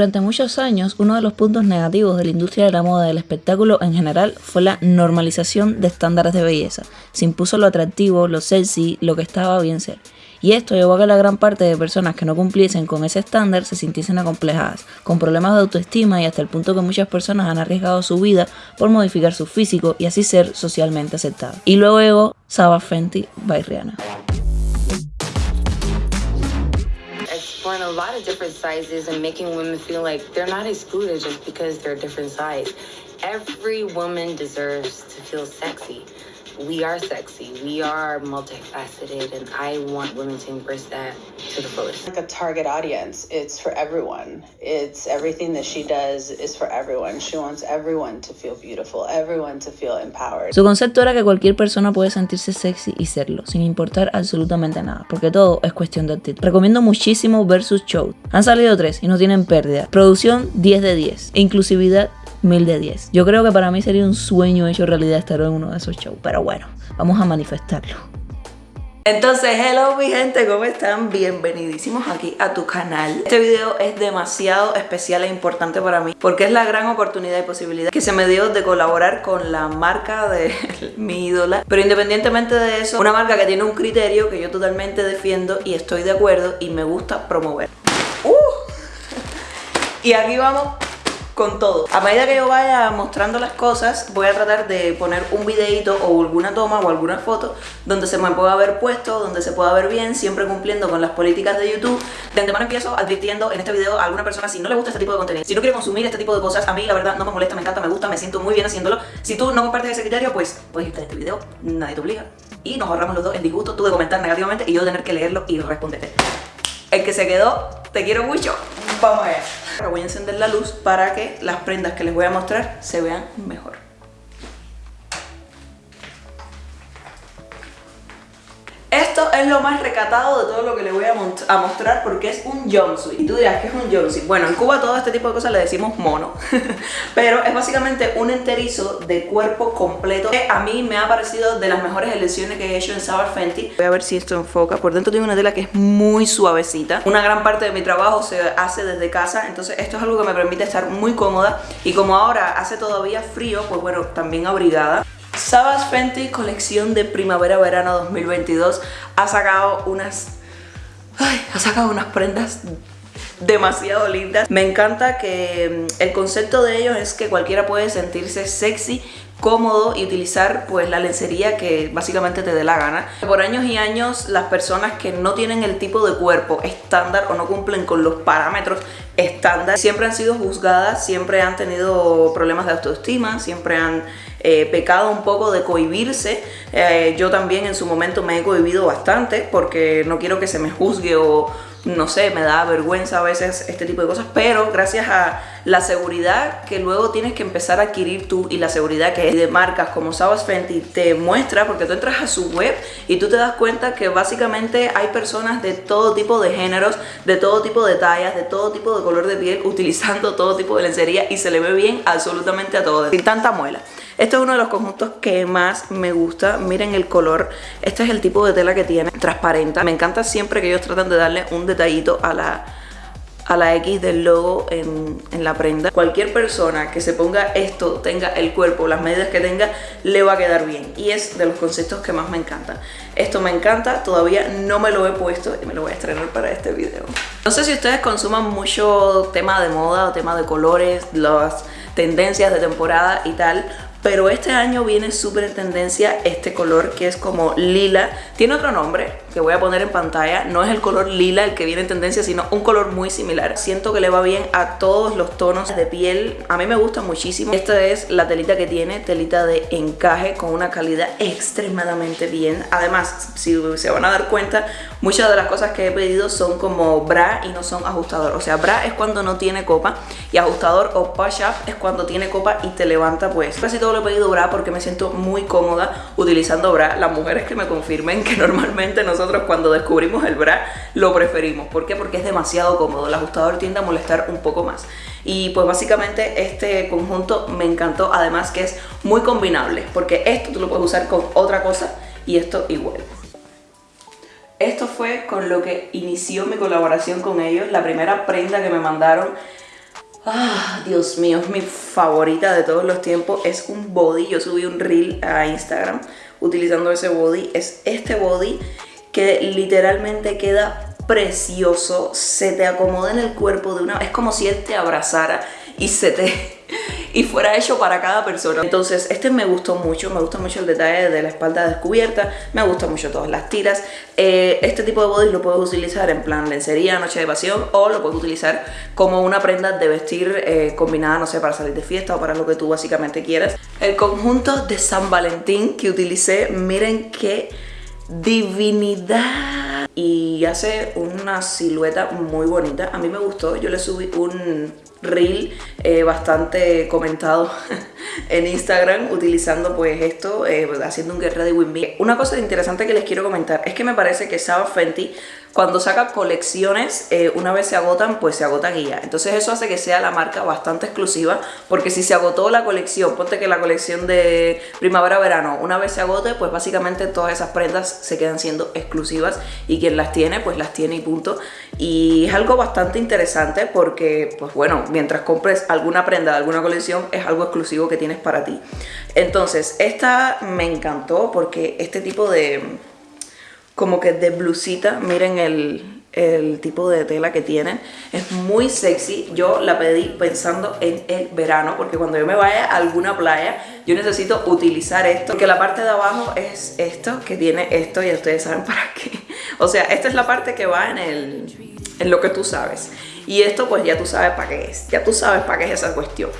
Durante muchos años, uno de los puntos negativos de la industria de la moda y del espectáculo en general fue la normalización de estándares de belleza. Se impuso lo atractivo, lo sexy, lo que estaba bien ser. Y esto llevó a que la gran parte de personas que no cumpliesen con ese estándar se sintiesen acomplejadas, con problemas de autoestima y hasta el punto que muchas personas han arriesgado su vida por modificar su físico y así ser socialmente aceptadas. Y luego, Saba Fenty by. Exploring a lot of different sizes and making women feel like they're not excluded just because they're a different size. Every woman deserves to feel sexy. We are sexy, we are multifaceted, and I want women to embrace that to the fullest. Like a target audience, it's for everyone. It's everything that she does is for everyone. She wants everyone to feel beautiful, everyone to feel empowered. Su concepto era que cualquier persona puede sentirse sexy y serlo, sin importar absolutamente nada, porque todo es cuestión de actitud. Recomiendo muchísimo Versus Show. Han salido tres y no tienen pérdida. Producción 10 de 10. E inclusividad mil de 10. Yo creo que para mí sería un sueño hecho realidad estar en uno de esos shows, pero bueno, vamos a manifestarlo. Entonces, hello mi gente, ¿cómo están? Bienvenidísimos aquí a tu canal Este video es demasiado especial e importante para mí Porque es la gran oportunidad y posibilidad que se me dio de colaborar con la marca de mi ídola Pero independientemente de eso, una marca que tiene un criterio que yo totalmente defiendo y estoy de acuerdo y me gusta promover ¡Uh! Y aquí vamos con todo. A medida que yo vaya mostrando las cosas, voy a tratar de poner un videito o alguna toma o alguna foto donde se me pueda ver puesto, donde se pueda ver bien, siempre cumpliendo con las políticas de YouTube. De antemano empiezo advirtiendo en este video a alguna persona si no le gusta este tipo de contenido, si no quiere consumir este tipo de cosas, a mí la verdad no me molesta, me encanta, me gusta, me siento muy bien haciéndolo. Si tú no compartes ese criterio, pues puedes irte de este video, nadie te obliga. Y nos ahorramos los dos el disgusto, tú de comentar negativamente y yo tener que leerlo y responderte. El que se quedó, te quiero mucho. Vamos allá. Ahora voy a encender la luz para que las prendas que les voy a mostrar se vean mejor. Es lo más recatado de todo lo que les voy a, mostrar porque es un jumpsuit. Y tú dirás, ¿qué es un jumpsuit? Bueno, en Cuba todo este tipo de cosas le decimos mono. Pero es básicamente un enterizo de cuerpo completo que a mí me ha parecido de las mejores elecciones que he hecho en Sabar Fenty. Voy a ver si esto enfoca. Por dentro tiene una tela que es muy suavecita. Una gran parte de mi trabajo se hace desde casa, entonces esto es algo que me permite estar muy cómoda. Y como ahora hace todavía frío, pues bueno, también abrigada. Savage Fenty colección de primavera-verano 2022 ha sacado unas... ha sacado unas prendas demasiado lindas. Me encanta que mm, el concepto de ellos es que cualquiera puede sentirse sexy cómodo y utilizar pues la lencería que básicamente te dé la gana. Por años y años las personas que no tienen el tipo de cuerpo estándar o no cumplen con los parámetros estándar siempre han sido juzgadas, siempre han tenido problemas de autoestima, siempre han eh, pecado un poco de cohibirse. Eh, yo también en su momento me he cohibido bastante porque no quiero que se me juzgue o no sé, me da vergüenza a veces este tipo de cosas, pero gracias a la seguridad que luego tienes que empezar a adquirir tú y la seguridad que de marcas como Savas Fenty te muestra porque tú entras a su web y tú te das cuenta que básicamente hay personas de todo tipo de géneros, de todo tipo de tallas, de todo tipo de color de piel utilizando todo tipo de lencería y se le ve bien absolutamente a todos, sin tanta muela. Este es uno de los conjuntos que más me gusta. Miren el color. Este es el tipo de tela que tiene, transparente. Me encanta siempre que ellos tratan de darle un detallito a la, a la X del logo en, en, la prenda. Cualquier persona que se ponga esto, tenga el cuerpo, las medidas que tenga, le va a quedar bien. Y es de los conceptos que más me encantan. Esto me encanta, todavía no me lo he puesto y me lo voy a estrenar para este video. No sé si ustedes consuman mucho tema de moda o tema de colores, las tendencias de temporada y tal, pero este año viene súper en tendencia este color que es como lila. Tiene otro nombre que voy a poner en pantalla. No es el color lila el que viene en tendencia, sino un color muy similar. Siento que le va bien a todos los tonos de piel. A mí me gusta muchísimo. Esta es la telita que tiene, telita de encaje con una calidad extremadamente bien. Además, si se van a dar cuenta, muchas de las cosas que he pedido son como bra y no son ajustador. O sea, bra es cuando no tiene copa y ajustador o push-up es cuando tiene copa y te levanta pues. Casi todo lo he pedido bra porque me siento muy cómoda utilizando bra. Las mujeres que me confirmen que normalmente nosotros cuando descubrimos el bra lo preferimos. ¿Por qué? Porque es demasiado cómodo. El ajustador tiende a molestar un poco más. Y pues básicamente este conjunto me encantó. Además que es muy combinable porque esto tú lo puedes usar con otra cosa y esto igual. Esto fue con lo que inició mi colaboración con ellos. La primera prenda que me mandaron Ah, Dios mío, es mi favorita de todos los tiempos. Es un body. Yo subí un reel a Instagram utilizando ese body. Es este body que literalmente queda precioso. Se te acomoda en el cuerpo de una... Es como si él te abrazara y se te y fuera hecho para cada persona. Entonces este me gustó mucho, me gusta mucho el detalle de la espalda descubierta, me gusta mucho todas las tiras. Eh, este tipo de body lo puedes utilizar en plan lencería, noche de pasión o lo puedes utilizar como una prenda de vestir eh, combinada, no sé, para salir de fiesta o para lo que tú básicamente quieras. El conjunto de San Valentín que utilicé, miren qué divinidad y hace una silueta muy bonita a mí me gustó yo le subí un reel eh, bastante comentado en Instagram utilizando pues esto, eh, haciendo un Get Ready With Me. Una cosa interesante que les quiero comentar es que me parece que Saba Fenty cuando saca colecciones, eh, una vez se agotan, pues se agotan y. Entonces eso hace que sea la marca bastante exclusiva, porque si se agotó la colección, ponte que la colección de primavera-verano, una vez se agote, pues básicamente todas esas prendas se quedan siendo exclusivas y quien las tiene, pues las tiene y punto. Y es algo bastante interesante porque, pues bueno, mientras compres alguna prenda de alguna colección, es algo exclusivo que tienes para ti. Entonces, esta me encantó porque este tipo de como que de blusita, miren el, el tipo de tela que tiene, es muy sexy, yo la pedí pensando en el verano, porque cuando yo me vaya a alguna playa, yo necesito utilizar esto, porque la parte de abajo es esto, que tiene esto, y ustedes saben para qué, o sea, esta es la parte que va en, el, en lo que tú sabes, y esto pues ya tú sabes para qué es, ya tú sabes para qué es esa cuestión,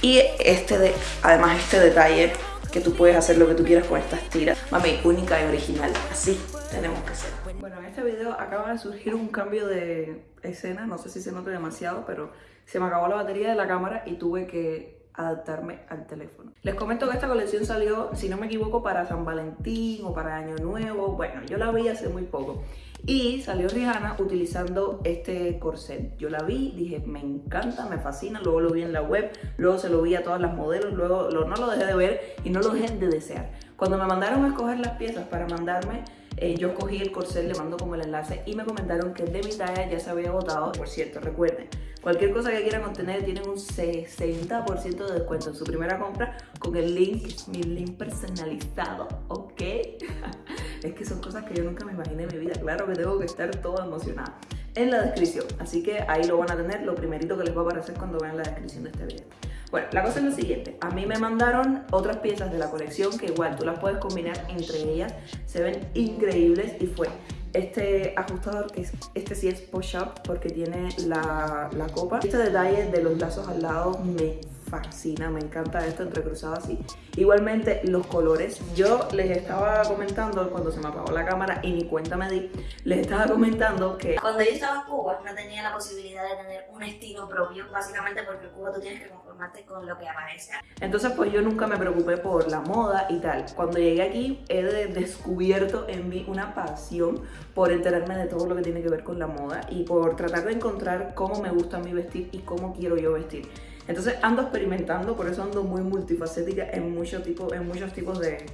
y este de, además este detalle que tú puedes hacer lo que tú quieras con estas tiras. Mami, única y original. Así tenemos que ser. Bueno, en este video acaba de surgir un cambio de escena. No sé si se nota demasiado, pero se me acabó la batería de la cámara y tuve que adaptarme al teléfono. Les comento que esta colección salió, si no me equivoco, para San Valentín o para Año Nuevo. Bueno, yo la vi hace muy poco. Y salió Rihanna utilizando este corset. Yo la vi, dije, me encanta, me fascina. Luego lo vi en la web, luego se lo vi a todas las modelos, luego no lo dejé de ver y no lo dejé de desear. Cuando me mandaron a escoger las piezas para mandarme eh, yo cogí el corset, le mando como el enlace y me comentaron que de mi talla ya se había agotado. Por cierto, recuerden, cualquier cosa que quieran obtener tienen un 60% de descuento en su primera compra con el link, mi link personalizado, ¿ok? es que son cosas que yo nunca me imaginé en mi vida. Claro que tengo que estar toda emocionada en la descripción. Así que ahí lo van a tener, lo primerito que les va a aparecer cuando vean la descripción de este video. Bueno, la cosa es lo siguiente, a mí me mandaron otras piezas de la colección que igual tú las puedes combinar entre ellas, se ven increíbles y fue este ajustador que es, este sí es push-up porque tiene la, la copa. Este detalle de los lazos al lado me fascina, me encanta esto entrecruzado así. Igualmente los colores, yo les estaba comentando cuando se me apagó la cámara y ni cuenta me di, les estaba comentando que... Cuando yo estaba en Cuba no tenía la posibilidad de tener un estilo propio, básicamente porque en Cuba tú tienes que conformarte con lo que aparece. Entonces pues yo nunca me preocupé por la moda y tal. Cuando llegué aquí he descubierto en mí una pasión por enterarme de todo lo que tiene que ver con la moda y por tratar de encontrar cómo me gusta a mí vestir y cómo quiero yo vestir. Entonces ando experimentando, por eso ando muy multifacética en, muchos tipos, en muchos tipos de,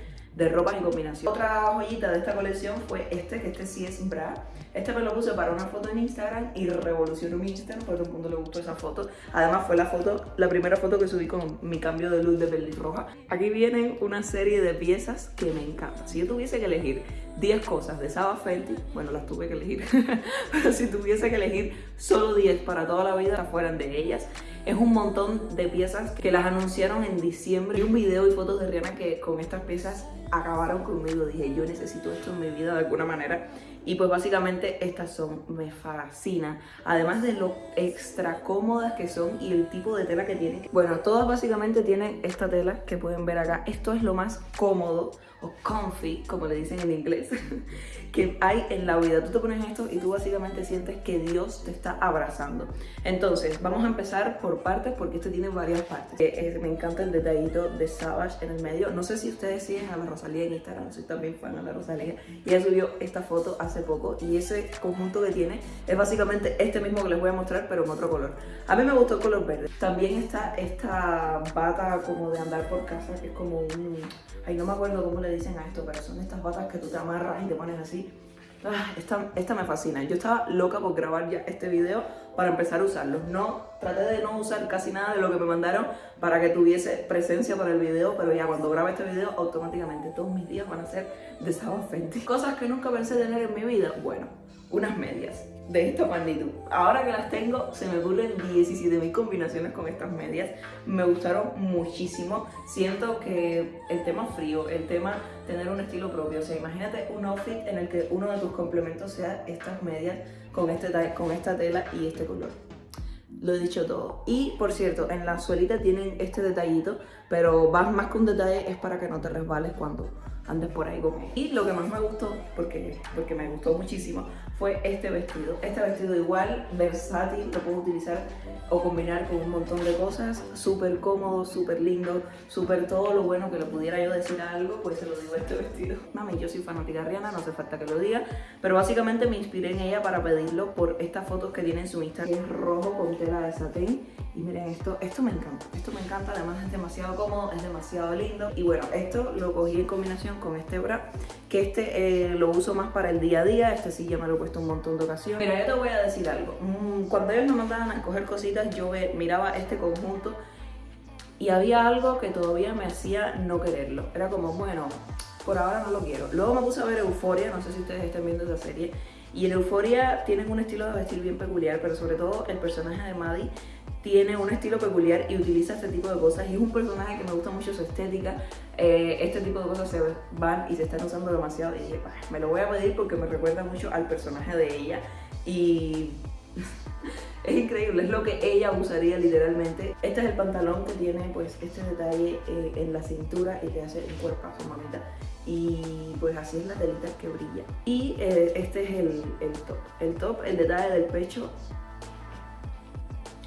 ropas y combinación. Otra joyita de esta colección fue este, que este sí es bra. Este me lo puse para una foto en Instagram y revolucionó mi Instagram, porque a todo el mundo le gustó esa foto. Además fue la foto, la primera foto que subí con mi cambio de luz de roja. Aquí vienen una serie de piezas que me encantan. Si yo tuviese que elegir 10 cosas de Saba Fenty, bueno, las tuve que elegir, pero si tuviese que elegir solo 10 para toda la vida, fueran de ellas. Es un montón de piezas que las anunciaron en diciembre. Vi un video y fotos de Rihanna que con estas piezas acabaron conmigo. Dije, yo necesito esto en mi vida de alguna manera. Y pues básicamente estas son, me fascinan. Además de lo extra cómodas que son y el tipo de tela que tienen. Bueno, todas básicamente tienen esta tela que pueden ver acá. Esto es lo más cómodo o comfy, como le dicen en inglés, que hay en la vida. Tú te pones esto y tú básicamente sientes que Dios te está abrazando. Entonces, vamos a empezar por partes porque este tiene varias partes. Eh, me encanta el detallito de Savage en el medio. No sé si ustedes siguen a la Rosalía en Instagram, soy también fan de la Rosalía. Y ella subió esta foto hace poco y ese conjunto que tiene es básicamente este mismo que les voy a mostrar, pero en otro color. A mí me gustó el color verde. También está esta bata como de andar por casa, que es como un... Ay, no me acuerdo cómo le dicen a esto, pero son estas batas que tú te amarras y te pones así. Ah, esta, me fascina. Yo estaba loca por grabar ya este video para empezar a usarlo. No, traté de no usar casi nada de lo que me mandaron para que tuviese presencia para el video, pero ya cuando grabe este video, automáticamente todos mis días van a ser de Saba Fenty. Cosas que nunca pensé tener en mi vida. Bueno, unas medias de esta magnitud. Ahora que las tengo, se me ocurren 17.000 combinaciones con estas medias. Me gustaron muchísimo. Siento que el tema frío, el tema tener un estilo propio. O sea, imagínate un outfit en el que uno de tus complementos sea estas medias con, este, con esta tela y este color. Lo he dicho todo. Y por cierto, en la suelita tienen este detallito, pero más, más que un detalle es para que no te resbales cuando andes por ahí con Y lo que más me gustó, porque, porque me gustó muchísimo, fue este vestido. Este vestido igual, versátil, lo puedo utilizar o combinar con un montón de cosas. Súper cómodo, súper lindo, súper todo lo bueno que le pudiera yo decir algo, pues se lo digo a este vestido. Mami, yo soy fanática de Rihanna, no hace falta que lo diga, pero básicamente me inspiré en ella para pedirlo por estas fotos que tiene en su Instagram. Es rojo con tela de satén y miren esto, esto me encanta, esto me encanta, además es demasiado cómodo, es demasiado lindo. Y bueno, esto lo cogí en combinación con este bra, que este eh, lo uso más para el día a día, este sí ya me lo he puesto un montón de ocasiones. Mira, yo te voy a decir algo, mm, cuando ellos me mandaban a escoger cositas, yo miraba este conjunto y había algo que todavía me hacía no quererlo. Era como, bueno, por ahora no lo quiero. Luego me puse a ver Euforia, no sé si ustedes están viendo esa serie, y en Euforia tienen un estilo de vestir bien peculiar, pero sobre todo el personaje de Maddie tiene un estilo peculiar y utiliza este tipo de cosas y es un personaje que me gusta mucho su estética. Eh, este tipo de cosas se van y se están usando demasiado y dije, me lo voy a pedir porque me recuerda mucho al personaje de ella y es increíble, es lo que ella usaría literalmente. Este es el pantalón que tiene pues este detalle eh, en la cintura y que hace un cuerpazo mamita. Y pues así es la telita que brilla. Y eh, este es el, el top. El top, el detalle del pecho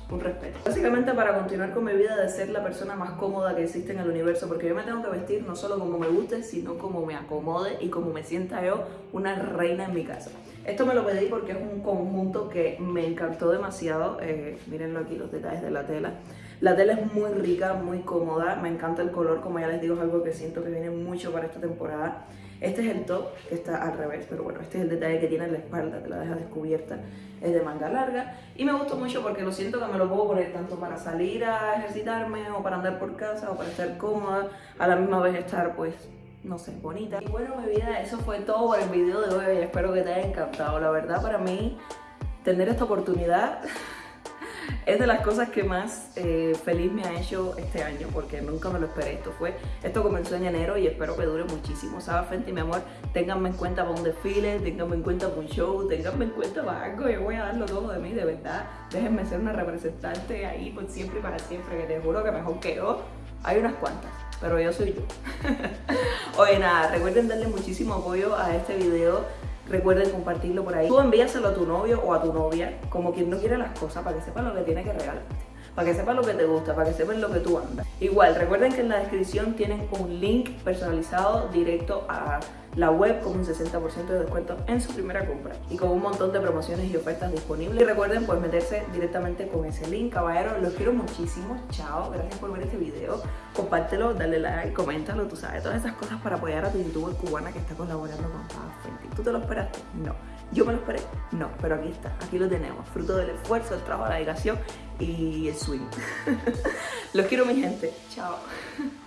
un respeto. Básicamente para continuar con mi vida de ser la persona más cómoda que existe en el universo, porque yo me tengo que vestir no solo como me guste, sino como me acomode y como me sienta yo una reina en mi casa. Esto me lo pedí porque es un conjunto que me encantó demasiado. Eh, mírenlo aquí los detalles de la tela. La tela es muy rica, muy cómoda, me encanta el color, como ya les digo, es algo que siento que viene mucho para esta temporada. Este es el top, que está al revés, pero bueno, este es el detalle que tiene en la espalda, te la deja descubierta, es de manga larga y me gustó mucho porque lo siento que me lo puedo poner tanto para salir a ejercitarme o para andar por casa o para estar cómoda, a la misma vez estar pues no sé, bonita. Y bueno, mi vida, eso fue todo por el video de hoy. Espero que te haya encantado. La verdad, para mí, tener esta oportunidad es de las cosas que más eh, feliz me ha hecho este año porque nunca me lo esperé. Esto fue, esto comenzó en enero y espero que dure muchísimo. Saba Fenty, mi amor, ténganme en cuenta para un desfile, ténganme en cuenta para un show, ténganme en cuenta para algo. Yo voy a darlo todo de mí, de verdad. Déjenme ser una representante ahí por siempre y para siempre, que te juro que mejor que yo. Hay unas cuantas, pero yo soy yo. Oye, nada, recuerden darle muchísimo apoyo a este video Recuerden compartirlo por ahí. Tú envíaselo a tu novio o a tu novia, como quien no quiere las cosas, para que sepa lo que tiene que regalarte. Para que sepa lo que te gusta, para que sepan lo que tú andas. Igual, recuerden que en la descripción tienen un link personalizado directo a la web con un 60% de descuento en su primera compra y con un montón de promociones y ofertas disponibles. Y recuerden pues meterse directamente con ese link, caballeros. Los quiero muchísimo. Chao. Gracias por ver este video. Compártelo, dale like, coméntalo, tú sabes, todas esas cosas para apoyar a tu youtuber cubana que está colaborando con Fenty. ¿Tú te lo esperaste? No. ¿Yo me lo esperé? No, pero aquí está, aquí lo tenemos, fruto del esfuerzo, el trabajo, la dedicación y el swing. Los quiero mi gente, chao.